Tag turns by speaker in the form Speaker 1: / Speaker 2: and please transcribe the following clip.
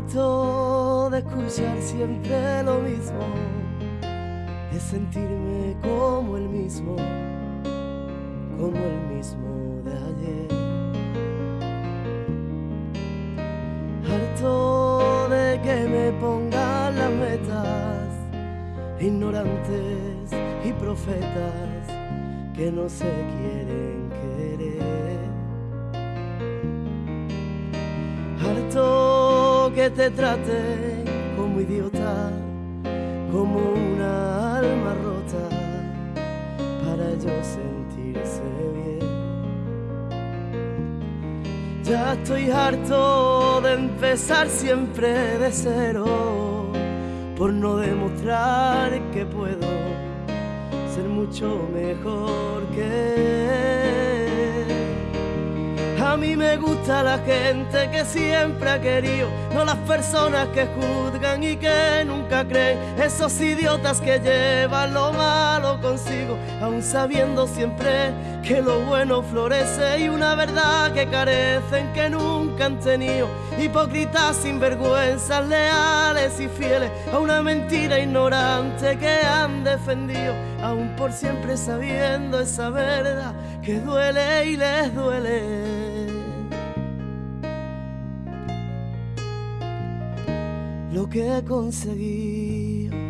Speaker 1: Harto de escuchar siempre lo mismo, de sentirme como el mismo, como el mismo de ayer. Harto de que me pongan las metas, ignorantes y profetas que no se quieren Que te traten como idiota, como una alma rota, para ellos sentirse bien. Ya estoy harto de empezar siempre de cero, por no demostrar que puedo ser mucho mejor que él. Me gusta la gente que siempre ha querido, no las personas que juzgan y que nunca creen, esos idiotas que llevan lo malo consigo, aun sabiendo siempre que lo bueno florece y una verdad que carecen que nunca han tenido, hipócritas sinvergüenzas, leales y fieles a una mentira ignorante que han defendido, aun por siempre sabiendo esa verdad que duele y les duele. lo que conseguí.